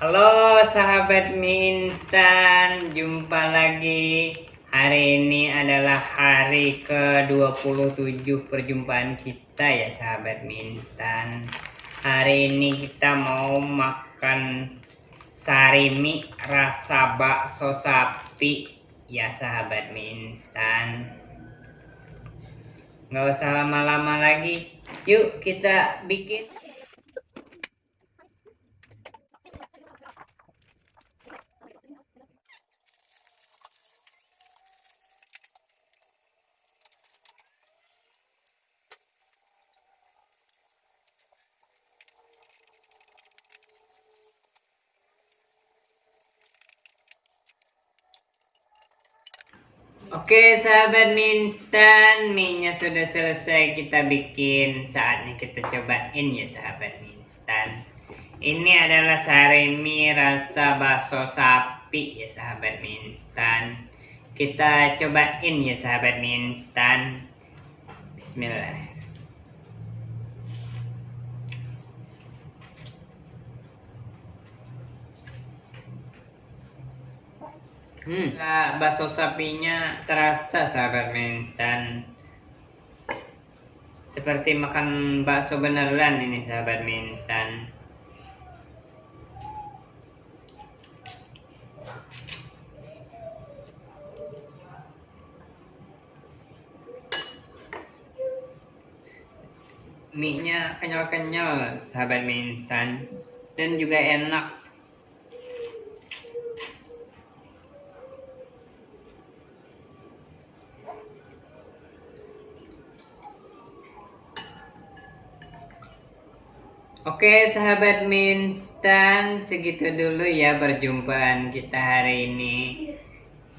Halo sahabat mie instan, jumpa lagi. Hari ini adalah hari ke-27 perjumpaan kita ya sahabat mie instan. Hari ini kita mau makan sari mie rasa bakso sapi ya sahabat mie instan. Nggak usah lama-lama lagi, yuk kita bikin. Oke sahabat mie instan, mie-nya sudah selesai kita bikin. Saatnya kita cobain ya sahabat mie instan. Ini adalah sari mie rasa bakso sapi ya sahabat mie instan. Kita cobain ya sahabat mie instan. Bismillah. Hmm, nah, bakso sapinya terasa sahabat mie instan. Seperti makan bakso beneran ini sahabat mie instan. Mie-nya kenyal-kenyal sahabat mie instan dan juga enak Oke sahabat Minstan, segitu dulu ya perjumpaan kita hari ini.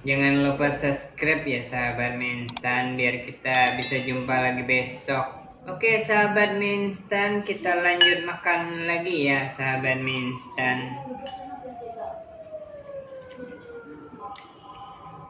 Jangan lupa subscribe ya sahabat Minstan biar kita bisa jumpa lagi besok. Oke sahabat Minstan, kita lanjut makan lagi ya sahabat Minstan.